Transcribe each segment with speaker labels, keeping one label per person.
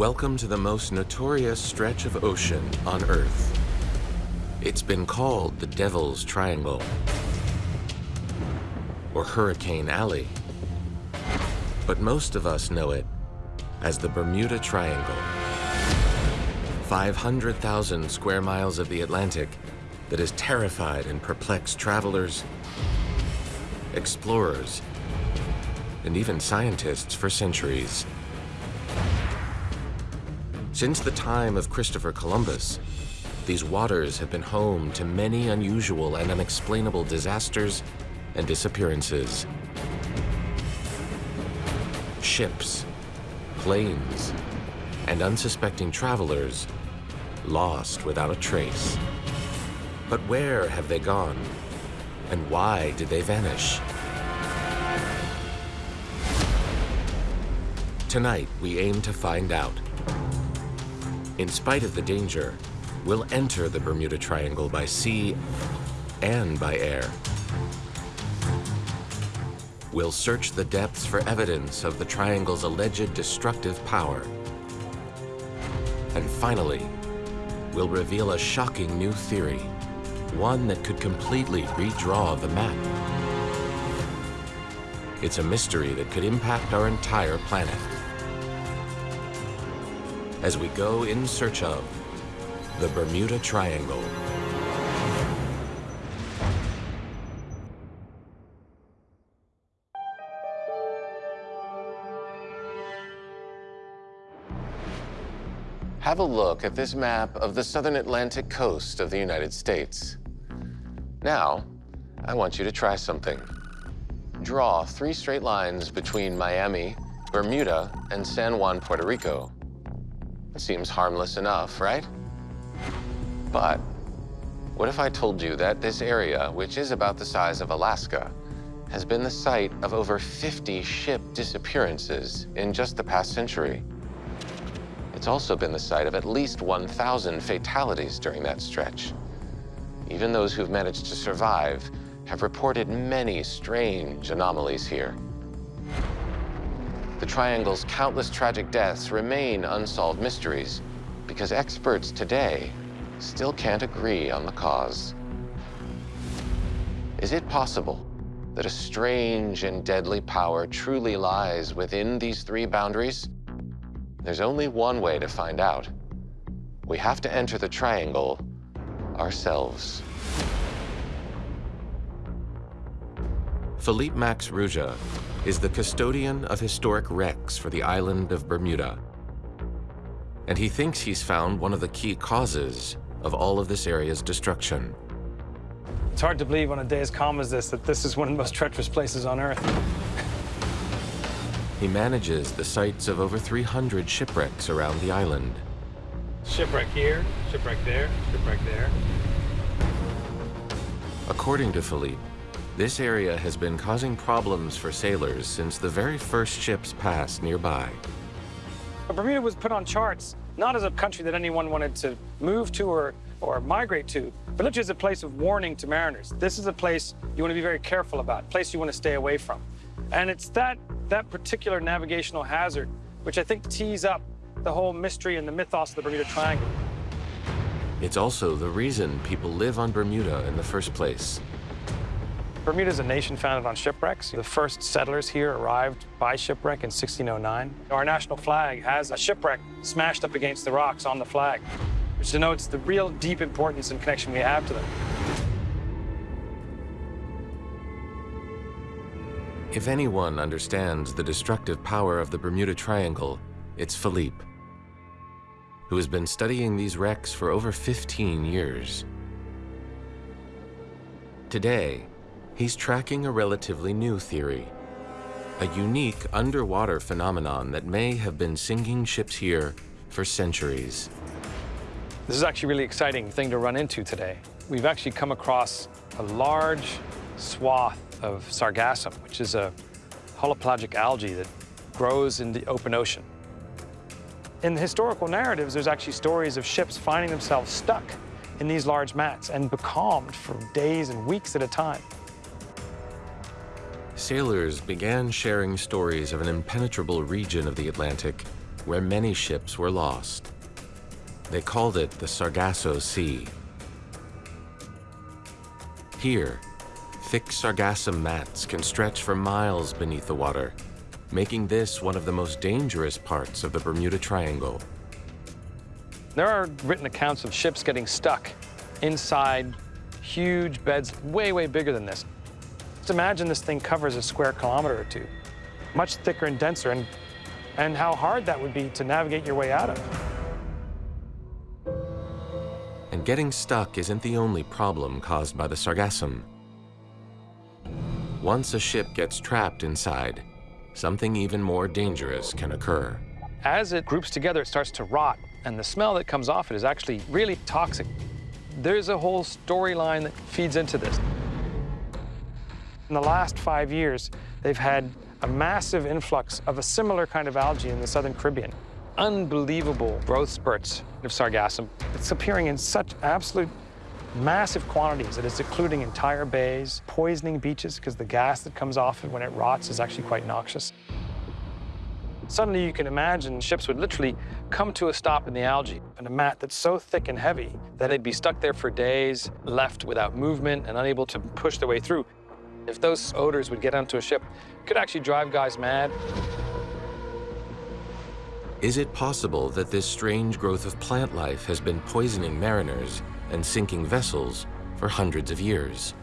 Speaker 1: Welcome to the most notorious stretch of ocean on Earth. It's been called the Devil's Triangle or Hurricane Alley. But most of us know it as the Bermuda Triangle. 500,000 square miles of the Atlantic that has terrified and perplexed travelers, explorers, and even scientists for centuries. Since the time of Christopher Columbus, these waters have been home to many unusual and unexplainable disasters and disappearances. Ships, planes, and unsuspecting travelers lost without a trace. But where have they gone? And why did they vanish? Tonight, we aim to find out. In spite of the danger, we'll enter the Bermuda Triangle by sea and by air. We'll search the depths for evidence of the triangle's alleged destructive power. And finally, we'll reveal a shocking new theory, one that could completely redraw the map. It's a mystery that could impact our entire planet. As we go in search of the Bermuda Triangle. Have a look at this map of the southern Atlantic coast of the United States. Now, I want you to try something. Draw three straight lines between Miami, Bermuda, and San Juan, Puerto Rico. Seems harmless enough, right? But what if I told you that this area, which is about the size of Alaska, has been the site of over 50 ship disappearances in just the past century? It's also been the site of at least 1,000 fatalities during that stretch. Even those who've managed to survive have reported many strange anomalies here. The Triangle's countless tragic deaths remain unsolved mysteries because experts today still can't agree on the cause. Is it possible that a strange and deadly power truly lies within these three boundaries? There's only one way to find out. We have to enter the triangle ourselves. Philippe Max Rouja is the custodian of historic wrecks for the island of Bermuda. And he thinks he's found one of the key causes of all of this area's destruction.
Speaker 2: It's hard to believe on a day as calm as this that this is one of the most treacherous places on Earth.
Speaker 1: He manages the sites of over 300 shipwrecks around the island.
Speaker 2: Shipwreck here, shipwreck there, shipwreck there.
Speaker 1: According to Philippe, this area has been causing problems for sailors since the very first ships passed nearby.
Speaker 2: Bermuda was put on charts not as a country that anyone wanted to move to or, or migrate to, but literally as a place of warning to mariners. This is a place you want to be very careful about, a place you want to stay away from. And it's that, that particular navigational hazard which I think tees up the whole mystery and the mythos of the Bermuda Triangle.
Speaker 1: It's also the reason people live on Bermuda in the first place.
Speaker 2: Bermuda is a nation founded on shipwrecks. The first settlers here arrived by shipwreck in 1609. Our national flag has a shipwreck smashed up against the rocks on the flag, which denotes the real deep importance and connection we have to them.
Speaker 1: If anyone understands the destructive power of the Bermuda Triangle, it's Philippe, who has been studying these wrecks for over 15 years. Today, he's tracking a relatively new theory, a unique underwater phenomenon that may have been sinking ships here for centuries.
Speaker 2: This is actually a really exciting thing to run into today. We've actually come across a large swath of sargassum, which is a holopelagic algae that grows in the open ocean. In the historical narratives, there's actually stories of ships finding themselves stuck in these large mats and becalmed for days and weeks at a time.
Speaker 1: Sailors began sharing stories of an impenetrable region of the Atlantic where many ships were lost. They called it the Sargasso Sea. Here, thick sargassum mats can stretch for miles beneath the water, making this one of the most dangerous parts of the Bermuda Triangle.
Speaker 2: There are written accounts of ships getting stuck inside huge beds way, way bigger than this. Just imagine this thing covers a square kilometer or two, much thicker and denser, and, and how hard that would be to navigate your way out of.
Speaker 1: And getting stuck isn't the only problem caused by the sargassum. Once a ship gets trapped inside, something even more dangerous can occur.
Speaker 2: As it groups together, it starts to rot, and the smell that comes off it is actually really toxic. There's a whole storyline that feeds into this. In the last five years, they've had a massive influx of a similar kind of algae in the southern Caribbean. Unbelievable growth spurts of sargassum. It's appearing in such absolute massive quantities that it's occluding entire bays, poisoning beaches because the gas that comes off it when it rots is actually quite noxious. Suddenly you can imagine ships would literally come to a stop in the algae in a mat that's so thick and heavy that they'd be stuck there for days, left without movement and unable to push their way through. If those odors would get onto a ship, it could actually drive guys mad.
Speaker 1: Is it possible that this strange growth of plant life has been poisoning mariners and sinking vessels for hundreds of years?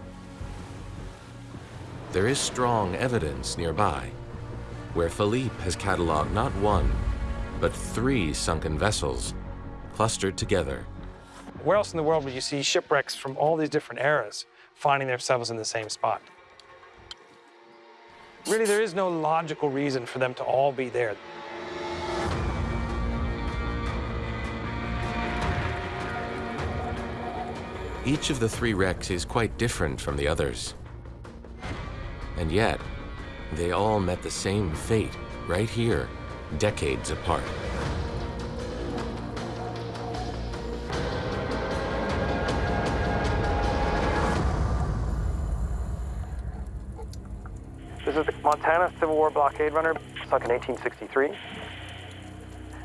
Speaker 1: There is strong evidence nearby where Philippe has cataloged not one, but three sunken vessels clustered together.
Speaker 2: Where else in the world would you see shipwrecks from all these different eras finding themselves in the same spot? Really, there is no logical reason for them to all be there.
Speaker 1: Each of the three wrecks is quite different from the others. And yet, they all met the same fate right here, decades apart.
Speaker 2: 4 blockade runner, sunk in 1863.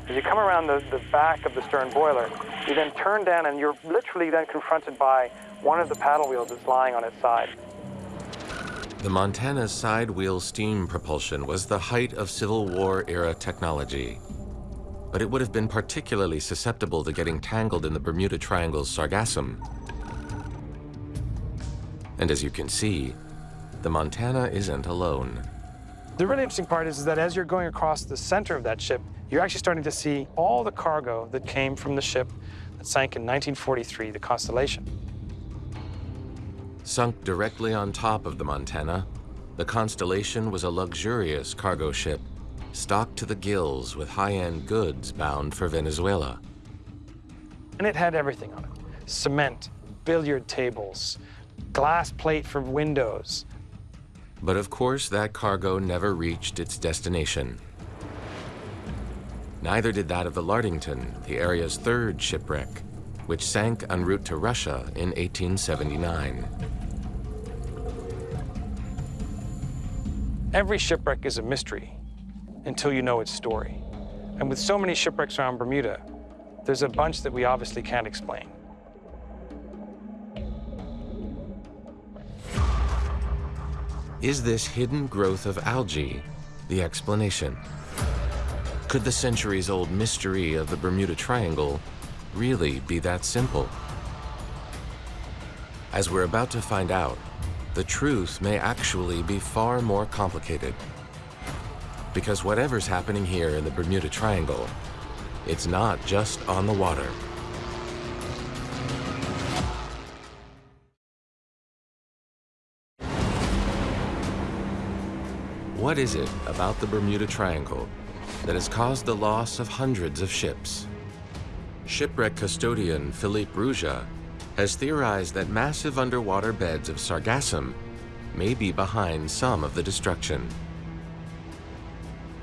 Speaker 2: As you come around the, the back of the stern boiler, you then turn down and you're literally then confronted by one of the paddle wheels that's lying on its side.
Speaker 1: The Montana side wheel steam propulsion was the height of Civil War era technology, but it would have been particularly susceptible to getting tangled in the Bermuda Triangle's sargassum. And as you can see, the Montana isn't alone.
Speaker 2: The really interesting part is, is that as you're going across the center of that ship, you're actually starting to see all the cargo that came from the ship that sank in 1943, the Constellation.
Speaker 1: Sunk directly on top of the Montana, the Constellation was a luxurious cargo ship, stocked to the gills with high-end goods bound for Venezuela.
Speaker 2: And it had everything on it. Cement, billiard tables, glass plate for windows.
Speaker 1: But of course, that cargo never reached its destination. Neither did that of the Lartington, the area's third shipwreck, which sank en route to Russia in 1879.
Speaker 2: Every shipwreck is a mystery until you know its story. And with so many shipwrecks around Bermuda, there's a bunch that we obviously can't explain.
Speaker 1: Is this hidden growth of algae the explanation? Could the centuries-old mystery of the Bermuda Triangle really be that simple? As we're about to find out, the truth may actually be far more complicated. Because whatever's happening here in the Bermuda Triangle, it's not just on the water. What is it about the Bermuda Triangle that has caused the loss of hundreds of ships? Shipwreck custodian Philippe Rouja has theorized that massive underwater beds of sargassum may be behind some of the destruction.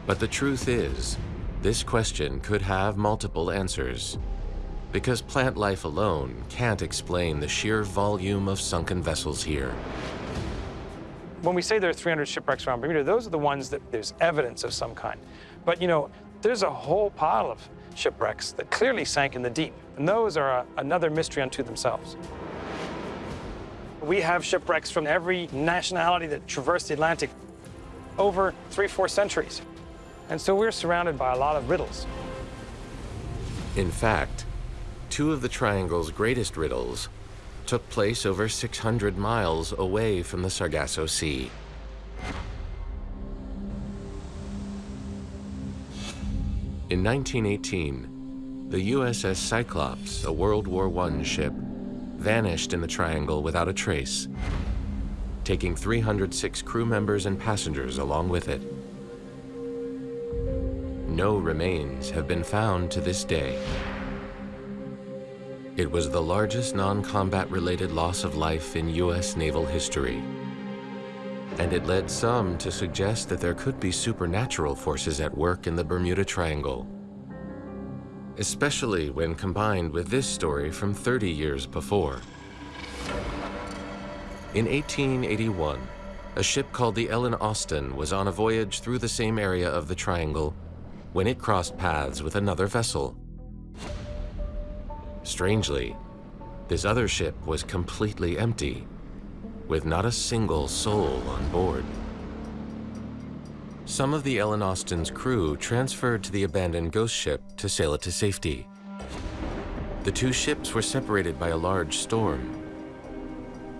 Speaker 1: But the truth is, this question could have multiple answers, because plant life alone can't explain the sheer volume of sunken vessels here.
Speaker 2: When we say there are 300 shipwrecks around Bermuda, those are the ones that there's evidence of some kind. But, you know, There's a whole pile of shipwrecks that clearly sank in the deep, and those are a, another mystery unto themselves. We have shipwrecks from every nationality that traversed the Atlantic over three, four centuries. And so we're surrounded by a lot of riddles.
Speaker 1: In fact, two of the triangle's greatest riddles took place over 600 miles away from the Sargasso Sea. In 1918, the USS Cyclops, a World War I ship, vanished in the triangle without a trace, taking 306 crew members and passengers along with it. No remains have been found to this day. It was the largest non-combat related loss of life in U.S. naval history. And it led some to suggest that there could be supernatural forces at work in the Bermuda Triangle. Especially when combined with this story from 30 years before. In 1881, a ship called the Ellen Austin was on a voyage through the same area of the triangle when it crossed paths with another vessel. Strangely, this other ship was completely empty, with not a single soul on board. Some of the Ellen Austin's crew transferred to the abandoned ghost ship to sail it to safety. The two ships were separated by a large storm.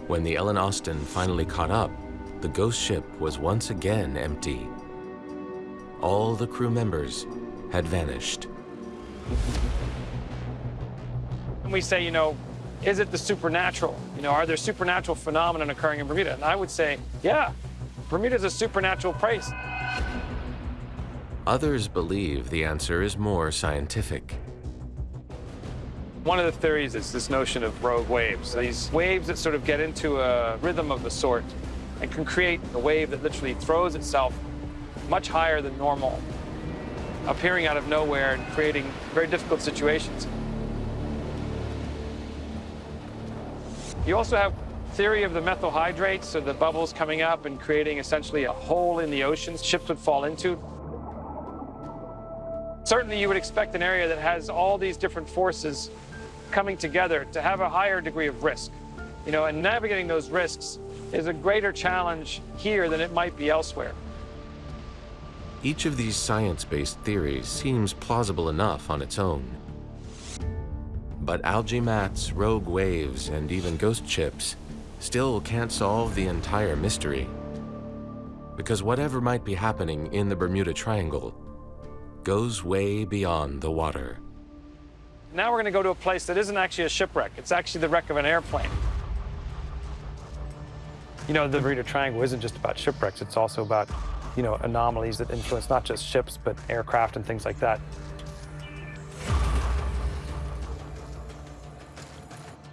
Speaker 1: When the Ellen Austin finally caught up, the ghost ship was once again empty. All the crew members had vanished.
Speaker 2: And we say, you know, is it the supernatural? You know, are there supernatural phenomena occurring in Bermuda? And I would say, yeah, Bermuda is a supernatural place.
Speaker 1: Others believe the answer is more scientific.
Speaker 2: One of the theories is this notion of rogue waves. These waves that sort of get into a rhythm of a sort and can create a wave that literally throws itself much higher than normal, appearing out of nowhere and creating very difficult situations. You also have theory of the methyl hydrates, so the bubbles coming up and creating essentially a hole in the ocean ships would fall into. Certainly you would expect an area that has all these different forces coming together to have a higher degree of risk. You know, and navigating those risks is a greater challenge here than it might be elsewhere.
Speaker 1: Each of these science-based theories seems plausible enough on its own. But algae mats, rogue waves, and even ghost ships still can't solve the entire mystery. Because whatever might be happening in the Bermuda Triangle goes way beyond the water.
Speaker 2: Now we're going to go to a place that isn't actually a shipwreck. It's actually the wreck of an airplane. You know, the Bermuda Triangle isn't just about shipwrecks. It's also about you know, anomalies that influence not just ships, but aircraft and things like that.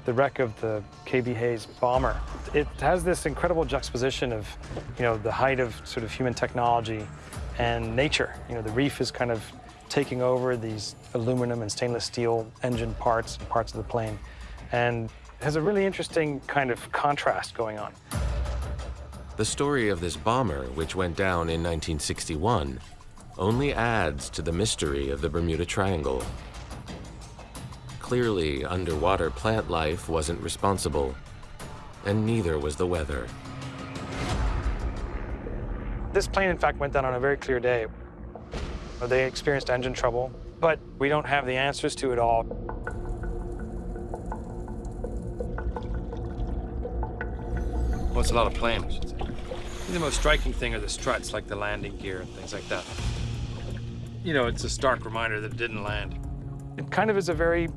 Speaker 2: The wreck of the KB Hayes bomber, it has this incredible juxtaposition of, you know, the height of sort of human technology and nature. You know, the reef is kind of taking over these aluminum and stainless steel engine parts, and parts of the plane, and has a really interesting kind of contrast going on.
Speaker 1: The story of this bomber, which went down in 1961, only adds to the mystery of the Bermuda Triangle. Clearly, underwater plant life wasn't responsible, and neither was the weather.
Speaker 2: This plane, in fact, went down on a very clear day. They experienced engine trouble, but we don't have the answers to it all. Well, it's a lot of plane, I should say. The most striking thing are the struts, like the landing gear and things like that. You know, it's a stark reminder that it didn't land. It kind of is a very,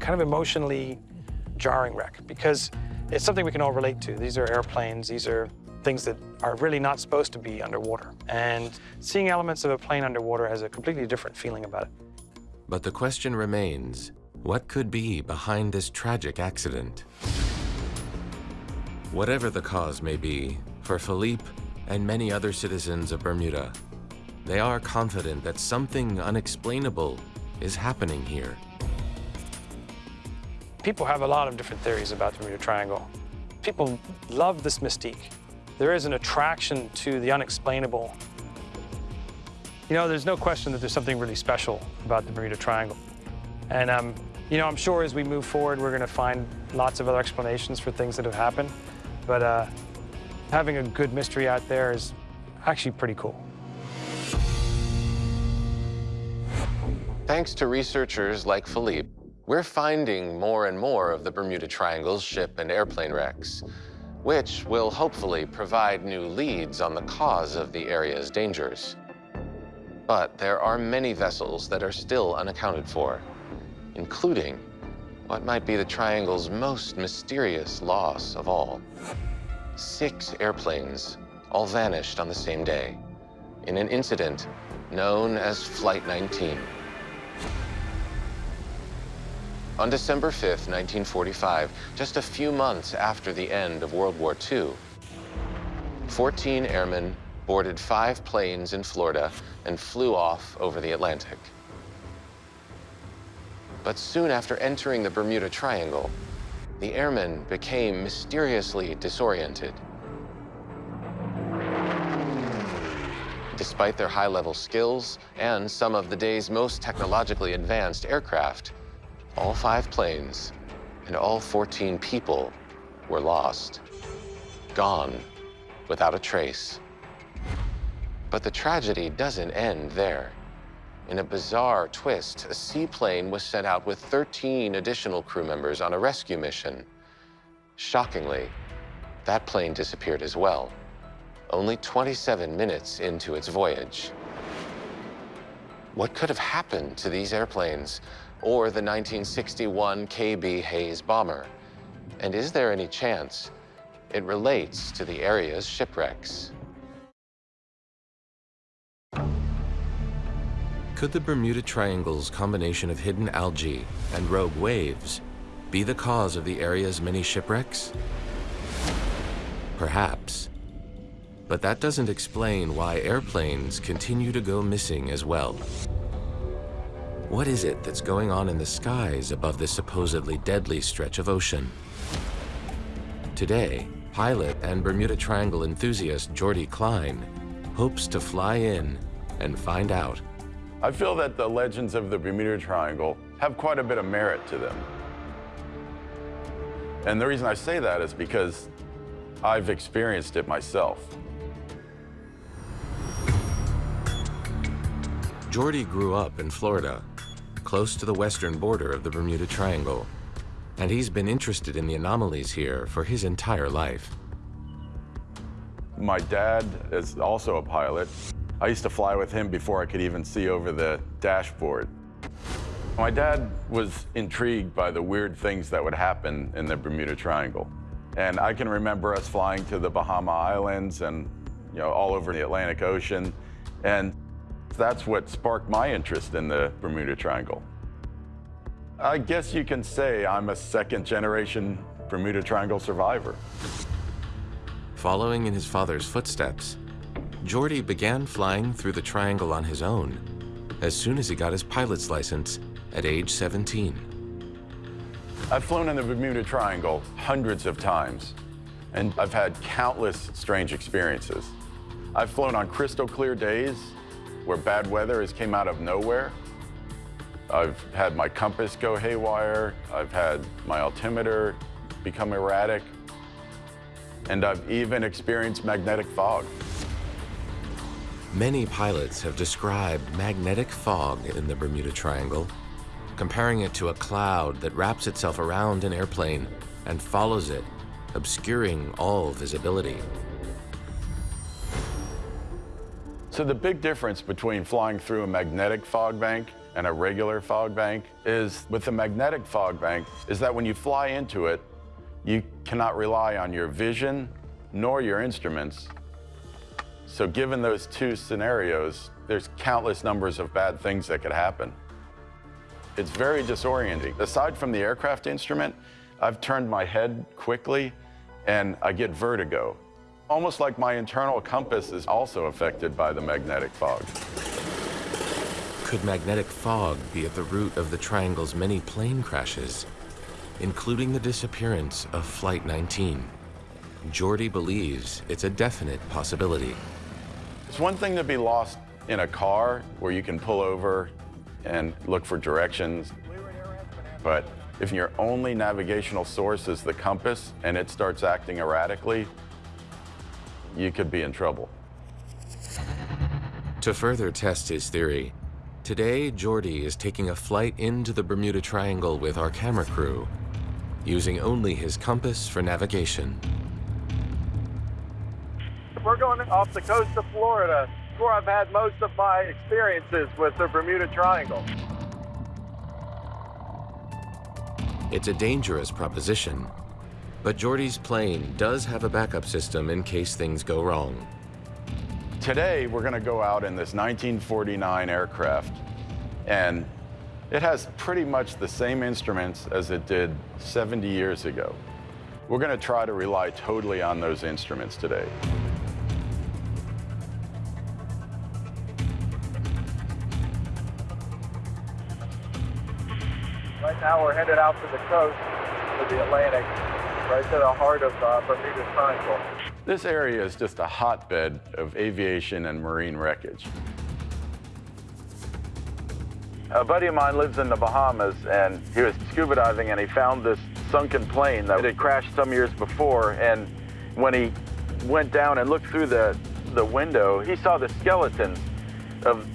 Speaker 2: kind of emotionally jarring wreck because it's something we can all relate to. These are airplanes, these are things that are really not supposed to be underwater. And seeing elements of a plane underwater has a completely different feeling about it.
Speaker 1: But the question remains, what could be behind this tragic accident? Whatever the cause may be, for Philippe and many other citizens of Bermuda, they are confident that something unexplainable is happening here.
Speaker 2: People have a lot of different theories about the Bermuda Triangle. People love this mystique. There is an attraction to the unexplainable. You know, there's no question that there's something really special about the Bermuda Triangle. And, um, you know, I'm sure as we move forward, we're going to find lots of other explanations for things that have happened. But uh, having a good mystery out there is actually pretty cool.
Speaker 1: Thanks to researchers like Philippe, we're finding more and more of the Bermuda Triangle's ship and airplane wrecks, which will hopefully provide new leads on the cause of the area's dangers. But there are many vessels that are still unaccounted for, including what might be the Triangle's most mysterious loss of all. Six airplanes all vanished on the same day in an incident known as Flight 19. On December 5, 1945, just a few months after the end of World War II, 14 airmen boarded five planes in Florida and flew off over the Atlantic. But soon after entering the Bermuda Triangle, the airmen became mysteriously disoriented. Despite their high-level skills and some of the day's most technologically advanced aircraft, all five planes and all 14 people were lost, gone without a trace. But the tragedy doesn't end there. In a bizarre twist, a seaplane was sent out with 13 additional crew members on a rescue mission. Shockingly, that plane disappeared as well, only 27 minutes into its voyage. What could have happened to these airplanes or the 1961 KB Hayes bomber? And is there any chance it relates to the area's shipwrecks?
Speaker 3: Could the Bermuda Triangle's combination of hidden algae and rogue waves be the cause of the area's many shipwrecks? Perhaps. But that doesn't explain why airplanes continue to go missing as well. What is it that's going on in the skies above this supposedly deadly stretch of ocean? Today, pilot and Bermuda Triangle enthusiast Jordy Klein hopes to fly in and find out.
Speaker 4: I feel that the legends of the Bermuda Triangle have quite a bit of merit to them. And the reason I say that is because I've experienced it myself.
Speaker 3: Jordy grew up in Florida, close to the western border of the Bermuda Triangle, and he's been interested in the anomalies here for his entire life.
Speaker 4: My dad is also a pilot. I used to fly with him before I could even see over the dashboard. My dad was intrigued by the weird things that would happen in the Bermuda Triangle. And I can remember us flying to the Bahama Islands and you know, all over the Atlantic Ocean. And that's what sparked my interest in the Bermuda Triangle. I guess you can say I'm a second generation Bermuda Triangle survivor.
Speaker 3: Following in his father's footsteps, Jordy began flying through the triangle on his own as soon as he got his pilot's license at age 17.
Speaker 4: I've flown in the Bermuda Triangle hundreds of times, and I've had countless strange experiences. I've flown on crystal clear days where bad weather has came out of nowhere. I've had my compass go haywire. I've had my altimeter become erratic. And I've even experienced magnetic fog.
Speaker 3: Many pilots have described magnetic fog in the Bermuda Triangle, comparing it to a cloud that wraps itself around an airplane and follows it, obscuring all visibility.
Speaker 4: So the big difference between flying through a magnetic fog bank and a regular fog bank is with the magnetic fog bank is that when you fly into it, you cannot rely on your vision nor your instruments. So given those two scenarios, there's countless numbers of bad things that could happen. It's very disorienting. Aside from the aircraft instrument, I've turned my head quickly and I get vertigo. Almost like my internal compass is also affected by the magnetic fog.
Speaker 3: Could magnetic fog be at the root of the triangle's many plane crashes, including the disappearance of Flight 19? Jordy believes it's a definite possibility.
Speaker 4: It's one thing to be lost in a car where you can pull over and look for directions. But if your only navigational source is the compass and it starts acting erratically, you could be in trouble.
Speaker 1: To further test his theory, today Geordie is taking a flight into the Bermuda Triangle with our camera crew, using only his compass for navigation.
Speaker 5: We're going off the coast of Florida, where I've had most of my experiences with the Bermuda Triangle.
Speaker 1: It's a dangerous proposition, but Geordie's plane does have a backup system in case things go wrong.
Speaker 4: Today, we're going to go out in this 1949 aircraft, and it has pretty much the same instruments as it did 70 years ago. We're going to try to rely totally on those instruments today.
Speaker 5: Right now, we're headed out to the coast of the Atlantic, right to the heart of uh, Bermuda Triangle.
Speaker 4: This area is just a hotbed of aviation and marine wreckage.
Speaker 5: A buddy of mine lives in the Bahamas, and he was scuba diving, and he found this sunken plane that had crashed some years before. And when he went down and looked through the, the window, he saw the skeletons of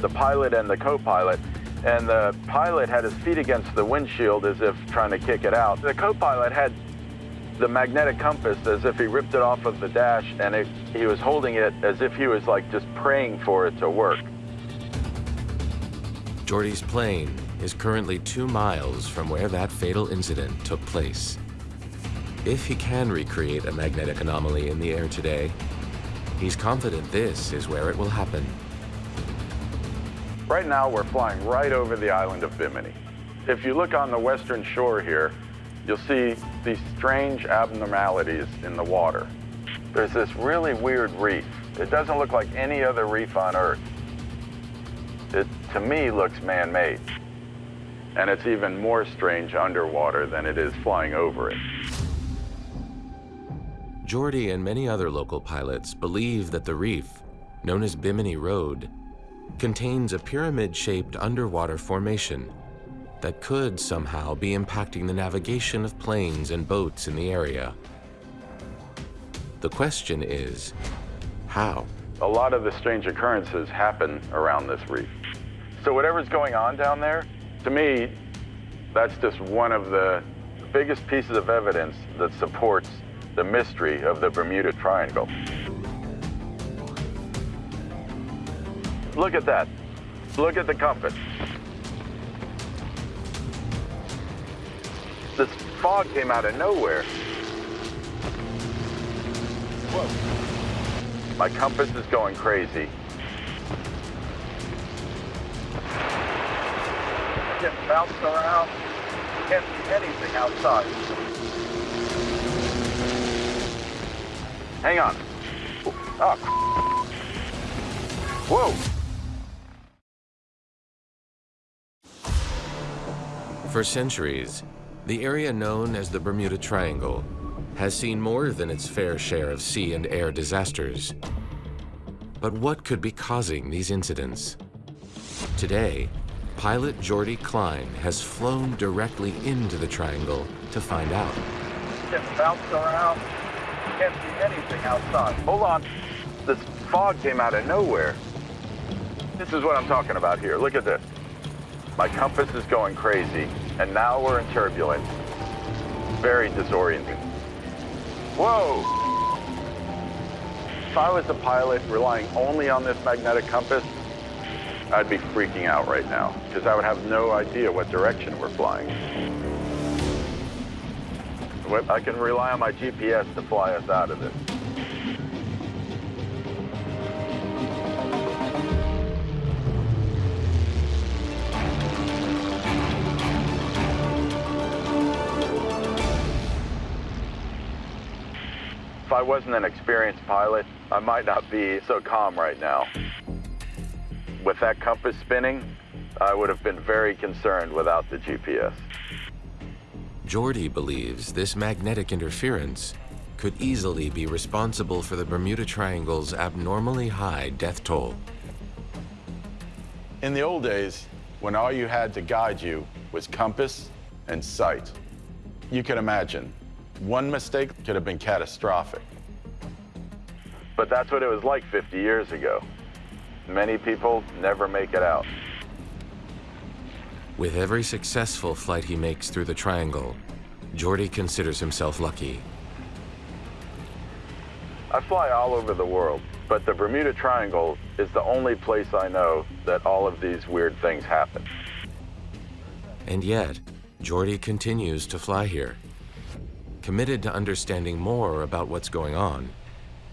Speaker 5: the pilot and the co-pilot. And the pilot had his feet against the windshield as if trying to kick it out. The co-pilot had the magnetic compass as if he ripped it off of the dash, and it, he was holding it as if he was like just praying for it to work.
Speaker 1: Geordie's plane is currently two miles from where that fatal incident took place. If he can recreate a magnetic anomaly in the air today, he's confident this is where it will happen.
Speaker 4: Right now, we're flying right over the island of Bimini. If you look on the western shore here, you'll see these strange abnormalities in the water. There's this really weird reef. It doesn't look like any other reef on Earth. It, to me, looks man-made. And it's even more strange underwater than it is flying over it.
Speaker 1: Geordie and many other local pilots believe that the reef, known as Bimini Road, contains a pyramid-shaped underwater formation that could somehow be impacting the navigation of planes and boats in the area. The question is, how?
Speaker 4: A lot of the strange occurrences happen around this reef. So whatever's going on down there, to me, that's just one of the biggest pieces of evidence that supports the mystery of the Bermuda Triangle. Look at that. Look at the compass. Fog came out of nowhere. Whoa. My compass is going crazy.
Speaker 5: Getting bounced around. Can't see anything outside.
Speaker 4: Hang on. Oh, Whoa!
Speaker 1: For centuries, the area known as the Bermuda Triangle has seen more than its fair share of sea and air disasters. But what could be causing these incidents? Today, pilot Geordie Klein has flown directly into the triangle to find out.
Speaker 5: Getting bounced around. Can't see anything outside.
Speaker 4: Hold on. This fog came out of nowhere. This is what I'm talking about here. Look at this. My compass is going crazy, and now we're in turbulence. Very disorienting. Whoa! If I was a pilot relying only on this magnetic compass, I'd be freaking out right now, because I would have no idea what direction we're flying. I can rely on my GPS to fly us out of this. If I wasn't an experienced pilot, I might not be so calm right now. With that compass spinning, I would have been very concerned without the GPS.
Speaker 1: Geordie believes this magnetic interference could easily be responsible for the Bermuda Triangle's abnormally high death toll.
Speaker 4: In the old days, when all you had to guide you was compass and sight, you can imagine, one mistake could have been catastrophic.
Speaker 5: But that's what it was like 50 years ago. Many people never make it out.
Speaker 3: With every successful flight he makes through the triangle, Jordy considers himself lucky.
Speaker 5: I fly all over the world, but the Bermuda Triangle is the only place I know that all of these weird things happen.
Speaker 3: And yet, Jordy continues to fly here, committed to understanding more about what's going on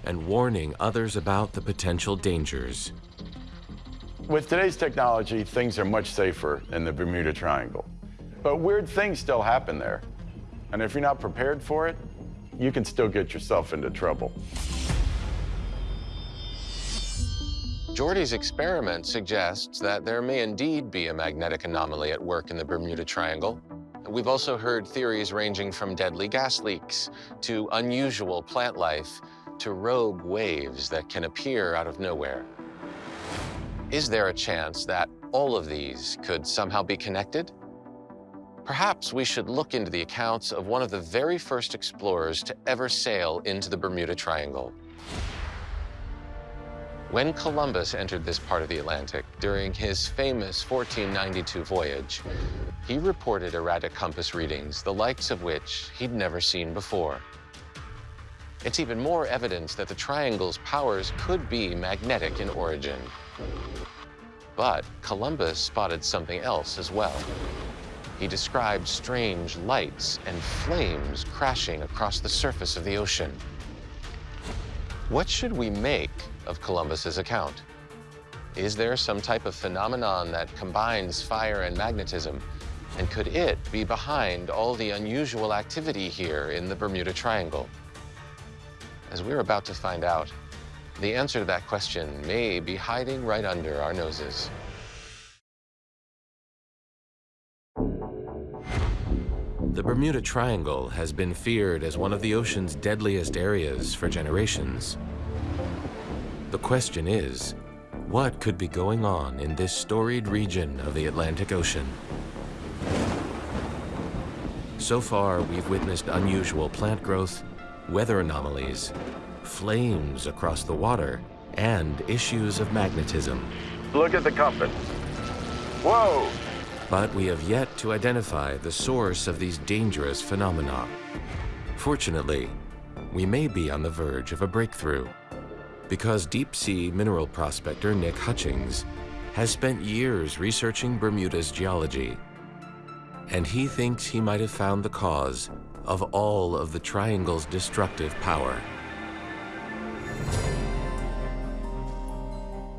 Speaker 3: and warning others about the potential dangers.
Speaker 4: With today's technology, things are much safer in the Bermuda Triangle. But weird things still happen there. And if you're not prepared for it, you can still get yourself into trouble.
Speaker 1: Geordi's experiment suggests that there may indeed be a magnetic anomaly at work in the Bermuda Triangle. We've also heard theories ranging from deadly gas leaks to unusual plant life to rogue waves that can appear out of nowhere. Is there a chance that all of these could somehow be connected? Perhaps we should look into the accounts of one of the very first explorers to ever sail into the Bermuda Triangle. When Columbus entered this part of the Atlantic during his famous 1492 voyage, he reported erratic compass readings, the likes of which he'd never seen before. It's even more evidence that the triangle's powers could be magnetic in origin. But Columbus spotted something else as well. He described strange lights and flames crashing across the surface of the ocean. What should we make of Columbus's account? Is there some type of phenomenon that combines fire and magnetism? And could it be behind all the unusual activity here in the Bermuda Triangle? As we're about to find out, the answer to that question may be hiding right under our noses.
Speaker 3: The Bermuda Triangle has been feared as one of the ocean's deadliest areas for generations. The question is, what could be going on in this storied region of the Atlantic Ocean? So far, we've witnessed unusual plant growth, weather anomalies, flames across the water, and issues of magnetism.
Speaker 5: Look at the compass. Whoa!
Speaker 3: But we have yet to identify the source of these dangerous phenomena. Fortunately, we may be on the verge of a breakthrough because deep-sea mineral prospector Nick Hutchings has spent years researching Bermuda's geology, and he thinks he might have found the cause of all of the triangle's destructive power.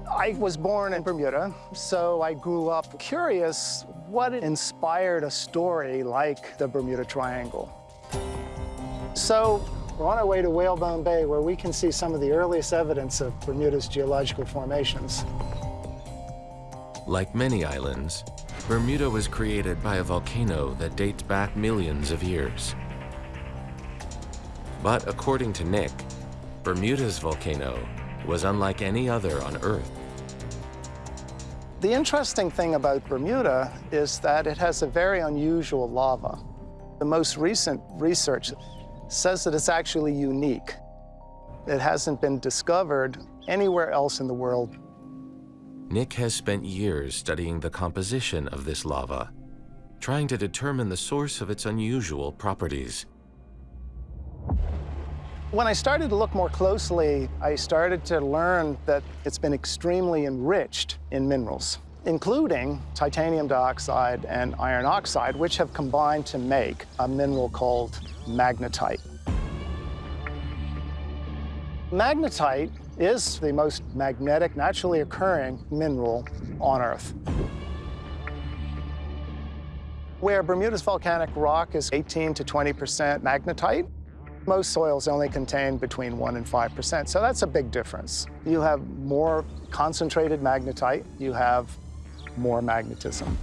Speaker 6: I was born in Bermuda, so I grew up curious what inspired a story like the Bermuda Triangle. So we're on our way to Whalebone Bay, where we can see some of the earliest evidence of Bermuda's geological formations.
Speaker 3: Like many islands, Bermuda was created by a volcano that dates back millions of years. But according to Nick, Bermuda's volcano was unlike any other on Earth.
Speaker 6: The interesting thing about Bermuda is that it has a very unusual lava. The most recent research says that it's actually unique. It hasn't been discovered anywhere else in the world.
Speaker 3: Nick has spent years studying the composition of this lava, trying to determine the source of its unusual properties.
Speaker 6: When I started to look more closely, I started to learn that it's been extremely enriched in minerals, including titanium dioxide and iron oxide, which have combined to make a mineral called magnetite. Magnetite is the most magnetic, naturally occurring mineral on Earth. Where Bermuda's volcanic rock is 18 to 20% magnetite, most soils only contain between 1 and 5%, so that's a big difference. You have more concentrated magnetite, you have more magnetism.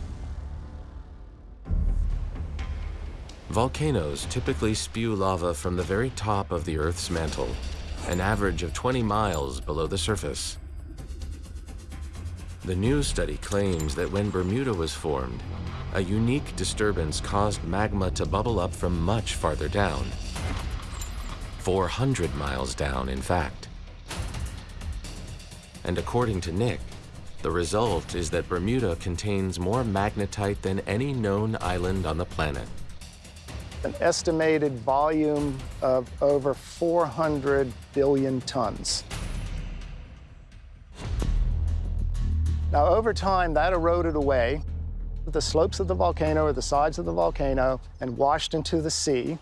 Speaker 3: Volcanoes typically spew lava from the very top of the Earth's mantle, an average of 20 miles below the surface. The new study claims that when Bermuda was formed, a unique disturbance caused magma to bubble up from much farther down. 400 miles down, in fact. And according to Nick, the result is that Bermuda contains more magnetite than any known island on the planet.
Speaker 6: An estimated volume of over 400 billion tons. Now, over time, that eroded away. The slopes of the volcano or the sides of the volcano and washed into the sea.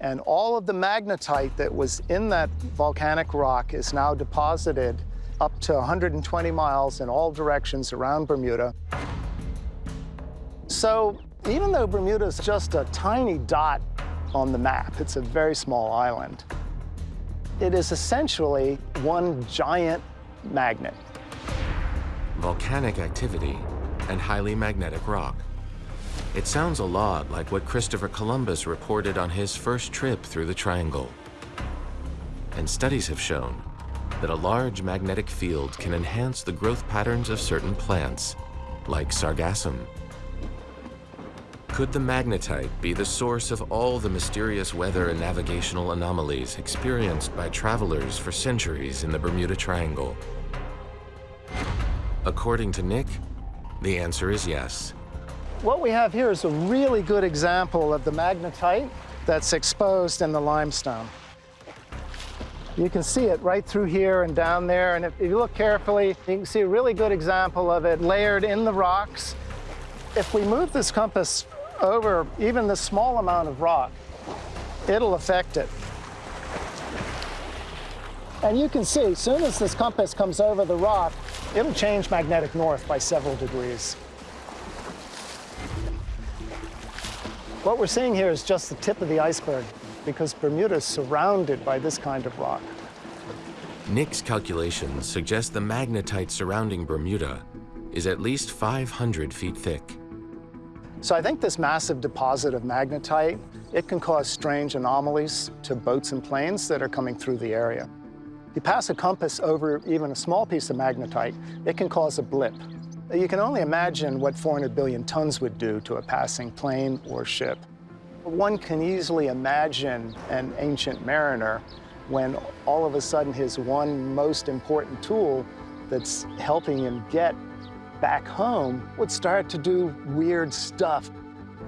Speaker 6: And all of the magnetite that was in that volcanic rock is now deposited up to 120 miles in all directions around Bermuda. So even though Bermuda is just a tiny dot on the map, it's a very small island, it is essentially one giant magnet
Speaker 3: volcanic activity, and highly magnetic rock. It sounds a lot like what Christopher Columbus reported on his first trip through the Triangle. And studies have shown that a large magnetic field can enhance the growth patterns of certain plants, like sargassum. Could the magnetite be the source of all the mysterious weather and navigational anomalies experienced by travelers for centuries in the Bermuda Triangle? According to Nick, the answer is yes.
Speaker 6: What we have here is a really good example of the magnetite that's exposed in the limestone. You can see it right through here and down there, and if you look carefully, you can see a really good example of it layered in the rocks. If we move this compass over even the small amount of rock, it'll affect it. And you can see, as soon as this compass comes over the rock, it'll change magnetic north by several degrees. What we're seeing here is just the tip of the iceberg because Bermuda is surrounded by this kind of rock.
Speaker 3: Nick's calculations suggest the magnetite surrounding Bermuda is at least 500 feet thick.
Speaker 6: So I think this massive deposit of magnetite, it can cause strange anomalies to boats and planes that are coming through the area. If you pass a compass over even a small piece of magnetite, it can cause a blip. You can only imagine what 400 billion tons would do to a passing plane or ship. One can easily imagine an ancient mariner when all of a sudden his one most important tool that's helping him get back home would start to do weird stuff.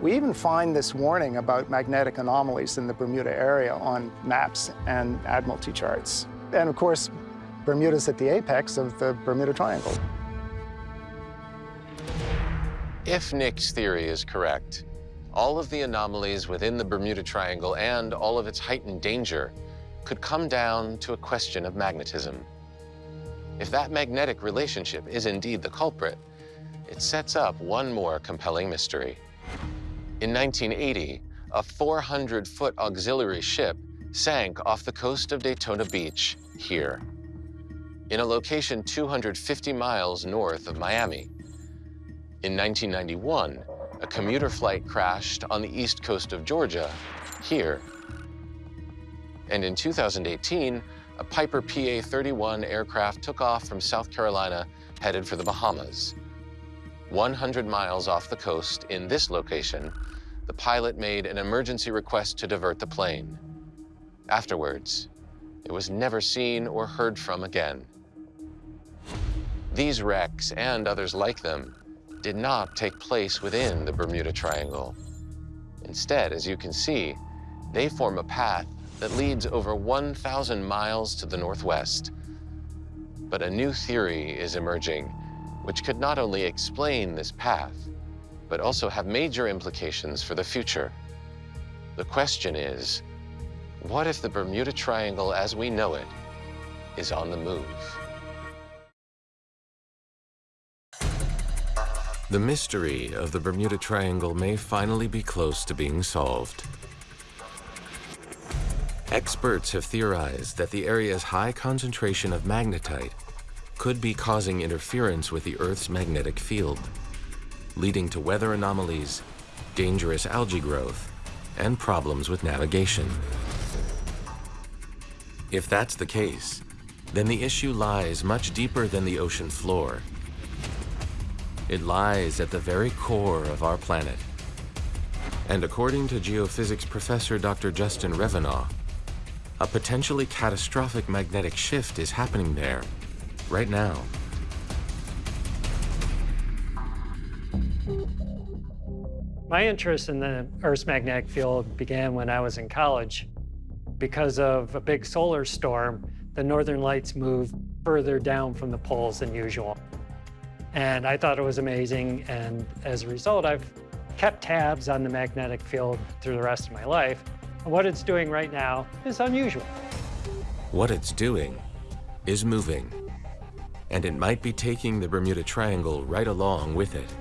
Speaker 6: We even find this warning about magnetic anomalies in the Bermuda area on maps and Admiralty charts. And of course, Bermuda's at the apex of the Bermuda Triangle.
Speaker 1: If Nick's theory is correct, all of the anomalies within the Bermuda Triangle and all of its heightened danger could come down to a question of magnetism. If that magnetic relationship is indeed the culprit, it sets up one more compelling mystery. In 1980, a 400-foot auxiliary ship sank off the coast of Daytona Beach here, in a location 250 miles north of Miami. In 1991, a commuter flight crashed on the east coast of Georgia, here. And in 2018, a Piper PA-31 aircraft took off from South Carolina, headed for the Bahamas. 100 miles off the coast, in this location, the pilot made an emergency request to divert the plane. Afterwards, it was never seen or heard from again. These wrecks and others like them did not take place within the Bermuda Triangle. Instead, as you can see, they form a path that leads over 1,000 miles to the northwest. But a new theory is emerging, which could not only explain this path, but also have major implications for the future. The question is, what if the Bermuda Triangle as we know it is on the move?
Speaker 3: The mystery of the Bermuda Triangle may finally be close to being solved. Experts have theorized that the area's high concentration of magnetite could be causing interference with the Earth's magnetic field, leading to weather anomalies, dangerous algae growth, and problems with navigation. If that's the case, then the issue lies much deeper than the ocean floor.
Speaker 1: It lies at the very core of our planet. And according to geophysics professor Dr. Justin Revenaugh, a potentially catastrophic magnetic shift is happening there, right now.
Speaker 7: My interest in the Earth's magnetic field began when I was in college. Because of a big solar storm, the northern lights moved further down from the poles than usual. And I thought it was amazing, and as a result, I've kept tabs on the magnetic field through the rest of my life. And what it's doing right now is unusual.
Speaker 1: What it's doing is moving, and it might be taking the Bermuda Triangle right along with it.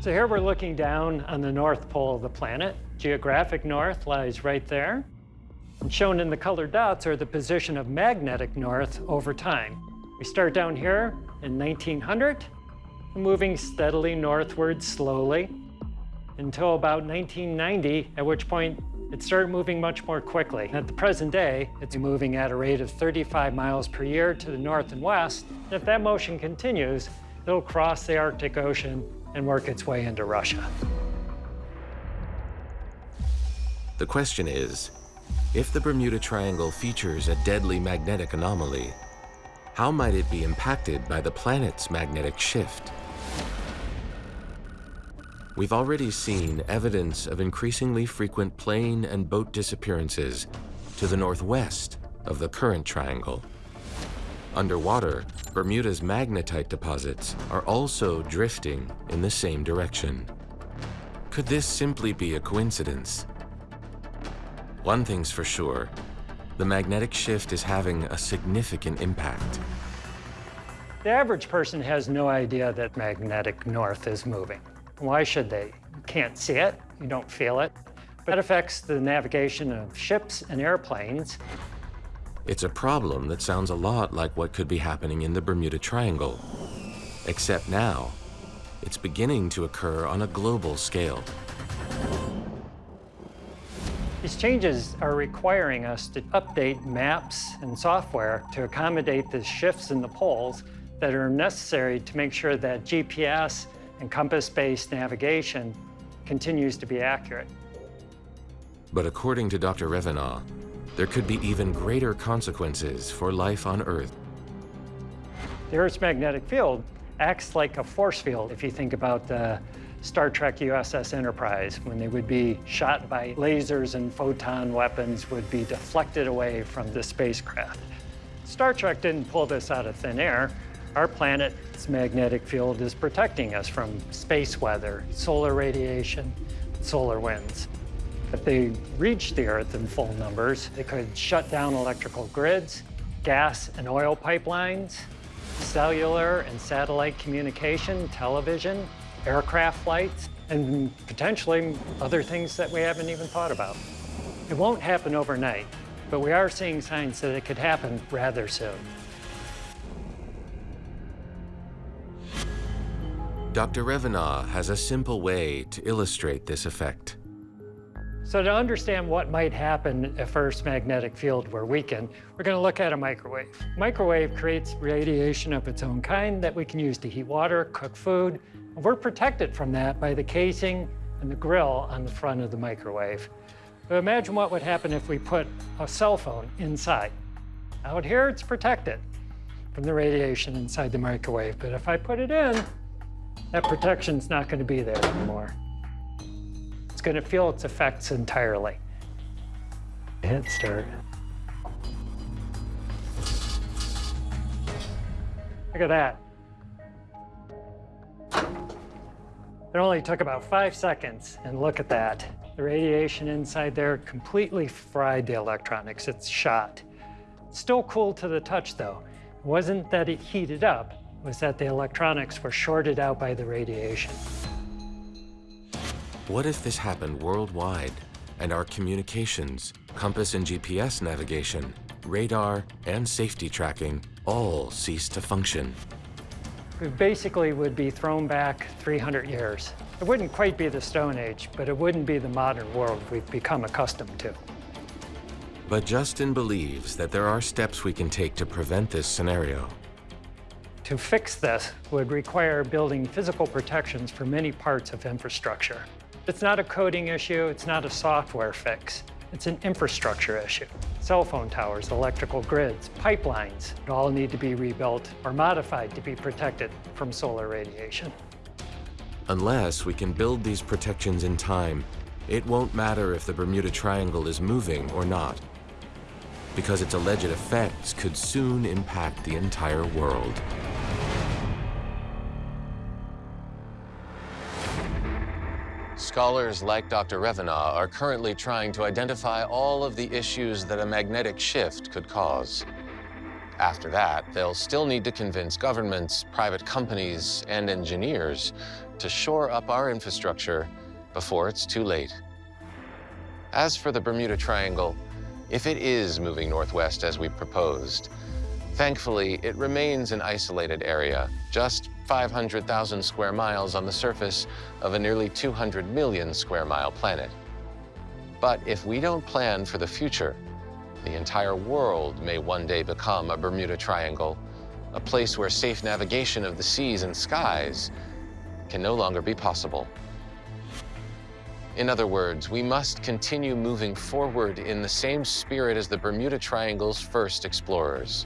Speaker 7: So here we're looking down on the north pole of the planet. Geographic north lies right there. And shown in the colored dots are the position of magnetic north over time. We start down here in 1900, moving steadily northward slowly until about 1990, at which point it started moving much more quickly. At the present day, it's moving at a rate of 35 miles per year to the north and west. If that motion continues, it'll cross the Arctic Ocean and work its way into Russia.
Speaker 1: The question is, if the Bermuda Triangle features a deadly magnetic anomaly, how might it be impacted by the planet's magnetic shift? We've already seen evidence of increasingly frequent plane and boat disappearances to the northwest of the current triangle. Underwater, Bermuda's magnetite deposits are also drifting in the same direction. Could this simply be a coincidence? One thing's for sure, the magnetic shift is having a significant impact.
Speaker 7: The average person has no idea that magnetic north is moving. Why should they? You can't see it, you don't feel it. But it affects the navigation of ships and airplanes.
Speaker 1: It's a problem that sounds a lot like what could be happening in the Bermuda Triangle. Except now, it's beginning to occur on a global scale.
Speaker 7: These changes are requiring us to update maps and software to accommodate the shifts in the poles that are necessary to make sure that GPS and compass-based navigation continues to be accurate.
Speaker 1: But according to Dr. Revenaugh, there could be even greater consequences for life on Earth.
Speaker 7: The Earth's magnetic field acts like a force field if you think about the Star Trek USS Enterprise, when they would be shot by lasers and photon weapons would be deflected away from the spacecraft. Star Trek didn't pull this out of thin air. Our planet's magnetic field is protecting us from space weather, solar radiation, solar winds. If they reached the Earth in full numbers, they could shut down electrical grids, gas and oil pipelines, cellular and satellite communication, television, aircraft flights, and potentially other things that we haven't even thought about. It won't happen overnight, but we are seeing signs that it could happen rather soon.
Speaker 1: Dr. Revenaugh has a simple way to illustrate this effect.
Speaker 7: So to understand what might happen if Earth's magnetic field were weakened, we're going to look at a microwave. Microwave creates radiation of its own kind that we can use to heat water, cook food, we're protected from that by the casing and the grill on the front of the microwave. But imagine what would happen if we put a cell phone inside. Out here, it's protected from the radiation inside the microwave, but if I put it in, that protection's not going to be there anymore. It's going to feel its effects entirely. Hit start. Look at that. It only took about five seconds, and look at that. The radiation inside there completely fried the electronics. It's shot. Still cool to the touch, though. It wasn't that it heated up, it was that the electronics were shorted out by the radiation.
Speaker 1: What if this happened worldwide and our communications, compass and GPS navigation, radar, and safety tracking all ceased to function?
Speaker 7: We basically would be thrown back 300 years. It wouldn't quite be the Stone Age, but it wouldn't be the modern world we've become accustomed to.
Speaker 3: But Justin believes that there are steps we can take to prevent this scenario.
Speaker 7: To fix this would require building physical protections for many parts of infrastructure. It's not a coding issue, it's not a software fix. It's an infrastructure issue. Cell phone towers, electrical grids, pipelines all need to be rebuilt or modified to be protected from solar radiation.
Speaker 3: Unless we can build these protections in time, it won't matter if the Bermuda Triangle is moving or not, because its alleged effects could soon impact the entire world.
Speaker 1: Scholars like Dr. Revenaugh are currently trying to identify all of the issues that a magnetic shift could cause. After that, they'll still need to convince governments, private companies, and engineers to shore up our infrastructure before it's too late. As for the Bermuda Triangle, if it is moving northwest as we proposed, thankfully it remains an isolated area, just 500,000 square miles on the surface of a nearly 200 million square mile planet. But if we don't plan for the future, the entire world may one day become a Bermuda Triangle, a place where safe navigation of the seas and skies can no longer be possible. In other words, we must continue moving forward in the same spirit as the Bermuda Triangle's first explorers.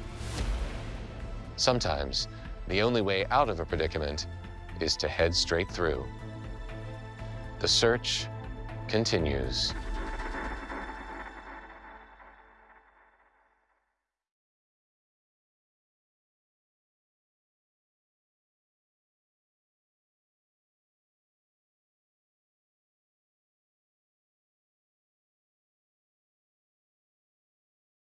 Speaker 1: Sometimes, the only way out of a predicament is to head straight through. The search continues.